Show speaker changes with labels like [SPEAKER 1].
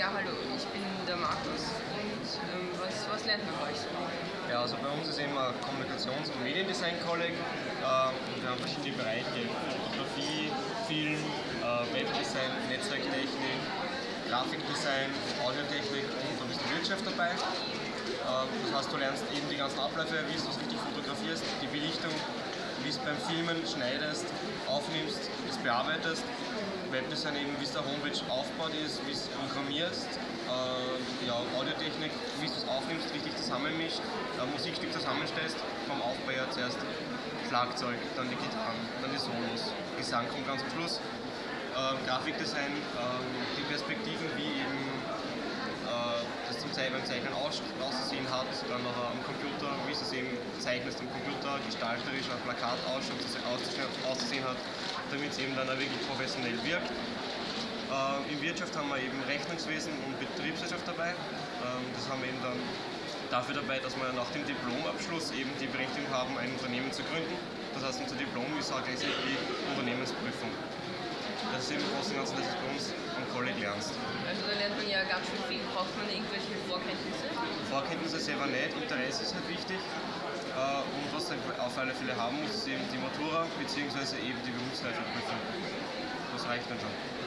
[SPEAKER 1] Ja, hallo, ich bin der Markus und ähm, was, was lernt man bei euch?
[SPEAKER 2] Ja, also bei uns ist eben ein Kommunikations- und Mediendesign-Kolleg äh, und wir haben verschiedene Bereiche, Fotografie, Film, äh, Webdesign, Netzwerktechnik, Grafikdesign, Audiotechnik und ein bisschen Wirtschaft dabei. Äh, das heißt, du lernst eben die ganzen Abläufe, wie du es richtig fotografierst, die Belichtung, wie es beim Filmen schneidest, aufnimmst, es bearbeitest Webdesign eben, wie es der Homepage aufgebaut ist, wie es programmierst, äh, ja, Audiotechnik, wie es aufnimmst, richtig zusammenmischt, ein Musikstück zusammenstellst, vom Aufbau her zuerst Schlagzeug, dann die Gitarren, dann die Solos, Gesang kommt ganz zum Schluss, äh, Grafikdesign, äh, die Perspektiven, wie eben äh, das zum Zeichnen, beim auszusehen hat, dann noch am Computer, wie es eben zeichnest am Computer, gestalterisch ein Plakat ausschaut, auszusehen hat damit es eben dann auch wirklich professionell wirkt. Äh, in Wirtschaft haben wir eben Rechnungswesen und Betriebswirtschaft dabei. Ähm, das haben wir eben dann dafür dabei, dass wir nach dem Diplomabschluss eben die Berechtigung haben, ein Unternehmen zu gründen. Das heißt, unser Diplom ist auch gleichzeitig die Unternehmensprüfung. Das ist eben im Großen und Ganzen, dass du bei uns am Kolleg lernst.
[SPEAKER 1] Also da lernt man ja ganz schön viel. Braucht man irgendwelche Vorkenntnisse?
[SPEAKER 2] Vorkenntnisse selber nicht, Interesse ist halt wichtig. Äh, und was du auf alle Fälle haben muss, ist eben die Matura bzw. eben die Berufsreifeprüfung. Das reicht dann schon.